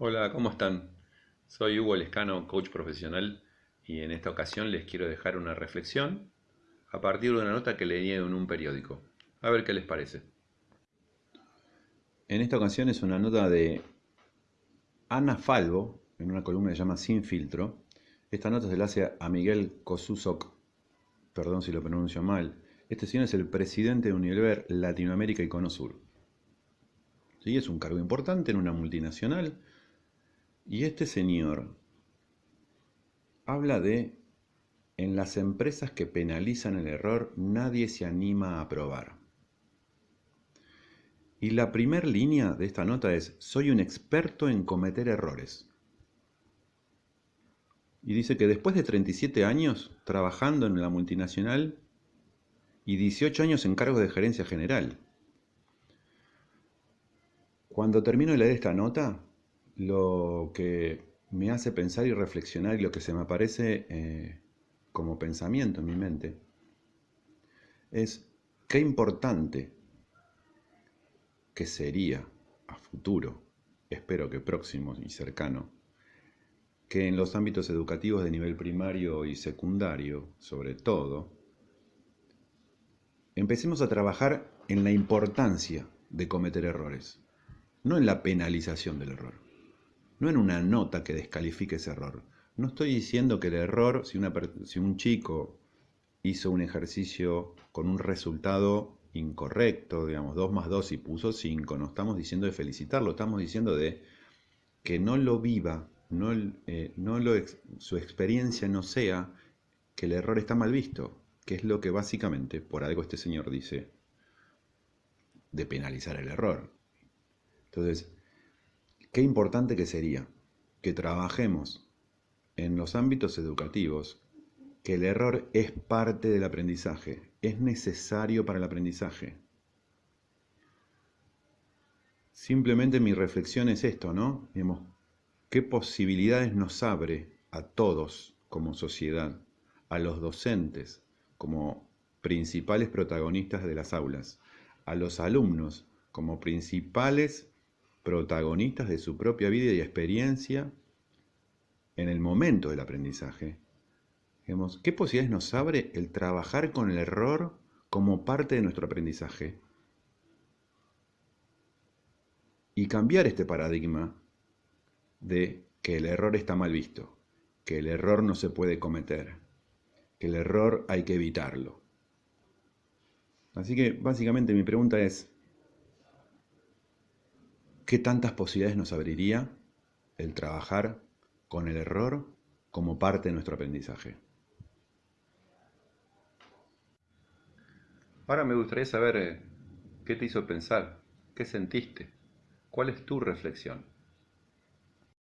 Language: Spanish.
Hola, ¿cómo están? Soy Hugo Lescano, coach profesional, y en esta ocasión les quiero dejar una reflexión a partir de una nota que leí en un periódico. A ver qué les parece. En esta ocasión es una nota de Ana Falvo, en una columna que se llama Sin Filtro. Esta nota se la hace a Miguel Kosusok, perdón si lo pronuncio mal. Este señor es el presidente de Unilever Latinoamérica y Cono Sur. ¿Sí? Es un cargo importante en una multinacional y este señor habla de, en las empresas que penalizan el error, nadie se anima a aprobar. Y la primera línea de esta nota es, soy un experto en cometer errores. Y dice que después de 37 años trabajando en la multinacional y 18 años en cargo de gerencia general, cuando termino de leer esta nota, lo que me hace pensar y reflexionar y lo que se me aparece eh, como pensamiento en mi mente es qué importante que sería a futuro, espero que próximo y cercano, que en los ámbitos educativos de nivel primario y secundario, sobre todo, empecemos a trabajar en la importancia de cometer errores, no en la penalización del error no en una nota que descalifique ese error. No estoy diciendo que el error, si, si un chico hizo un ejercicio con un resultado incorrecto, digamos, 2 más 2 y puso 5, no estamos diciendo de felicitarlo, estamos diciendo de que no lo viva, no, eh, lo, su experiencia no sea que el error está mal visto, que es lo que básicamente, por algo este señor dice, de penalizar el error. Entonces, Qué importante que sería que trabajemos en los ámbitos educativos, que el error es parte del aprendizaje, es necesario para el aprendizaje. Simplemente mi reflexión es esto, ¿no? ¿qué posibilidades nos abre a todos como sociedad, a los docentes como principales protagonistas de las aulas, a los alumnos como principales protagonistas de su propia vida y experiencia en el momento del aprendizaje. ¿Qué posibilidades nos abre el trabajar con el error como parte de nuestro aprendizaje? Y cambiar este paradigma de que el error está mal visto, que el error no se puede cometer, que el error hay que evitarlo. Así que básicamente mi pregunta es, ¿Qué tantas posibilidades nos abriría el trabajar con el error como parte de nuestro aprendizaje? Ahora me gustaría saber eh, qué te hizo pensar, qué sentiste, cuál es tu reflexión.